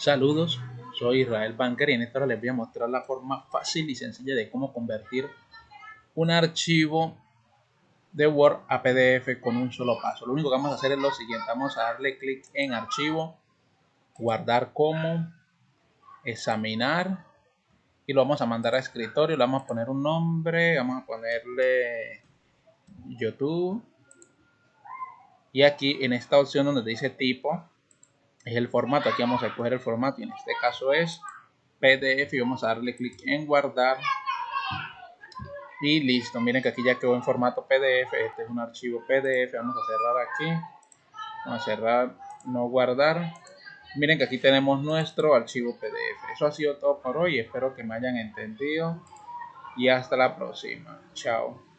Saludos, soy Israel Banker y en esta hora les voy a mostrar la forma fácil y sencilla de cómo convertir un archivo de Word a PDF con un solo paso. Lo único que vamos a hacer es lo siguiente, vamos a darle clic en archivo, guardar como, examinar y lo vamos a mandar a escritorio, le vamos a poner un nombre, vamos a ponerle YouTube y aquí en esta opción donde dice tipo es el formato. Aquí vamos a escoger el formato y en este caso es PDF y vamos a darle clic en guardar y listo. Miren que aquí ya quedó en formato PDF. Este es un archivo PDF. Vamos a cerrar aquí. Vamos a cerrar, no guardar. Miren que aquí tenemos nuestro archivo PDF. Eso ha sido todo por hoy. Espero que me hayan entendido. Y hasta la próxima. Chao.